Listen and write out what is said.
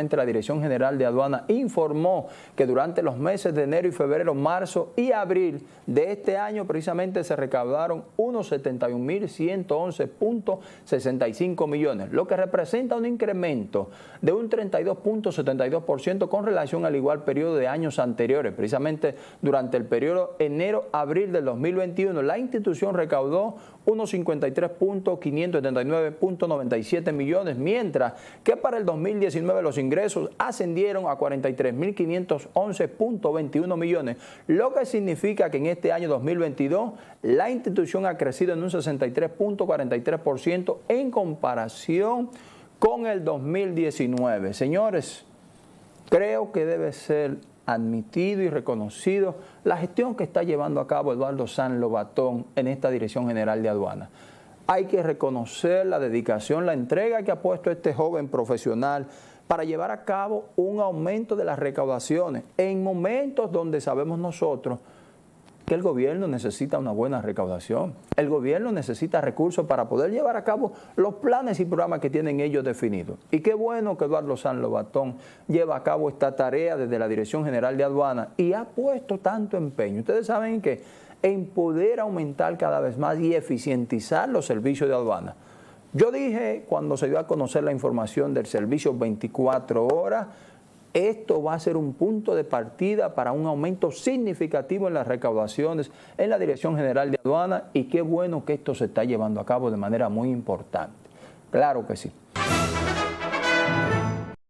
La Dirección General de Aduana informó que durante los meses de enero y febrero, marzo y abril de este año precisamente se recaudaron unos 71.111.65 millones, lo que representa un incremento de un 32.72% con relación al igual periodo de años anteriores. Precisamente durante el periodo enero-abril del 2021, la institución recaudó unos 53.579.97 millones, mientras que para el 2019 los ingresos ascendieron a 43.511.21 millones, lo que significa que en este año 2022 la institución ha crecido en un 63.43% en comparación con el 2019. Señores, creo que debe ser admitido y reconocido la gestión que está llevando a cabo Eduardo San Lobatón en esta Dirección General de Aduana. Hay que reconocer la dedicación, la entrega que ha puesto este joven profesional para llevar a cabo un aumento de las recaudaciones en momentos donde sabemos nosotros que el gobierno necesita una buena recaudación. El gobierno necesita recursos para poder llevar a cabo los planes y programas que tienen ellos definidos. Y qué bueno que Eduardo San Lobatón lleva a cabo esta tarea desde la Dirección General de Aduana y ha puesto tanto empeño. Ustedes saben que en poder aumentar cada vez más y eficientizar los servicios de aduana. Yo dije cuando se dio a conocer la información del servicio 24 horas, esto va a ser un punto de partida para un aumento significativo en las recaudaciones en la Dirección General de Aduana y qué bueno que esto se está llevando a cabo de manera muy importante. Claro que sí.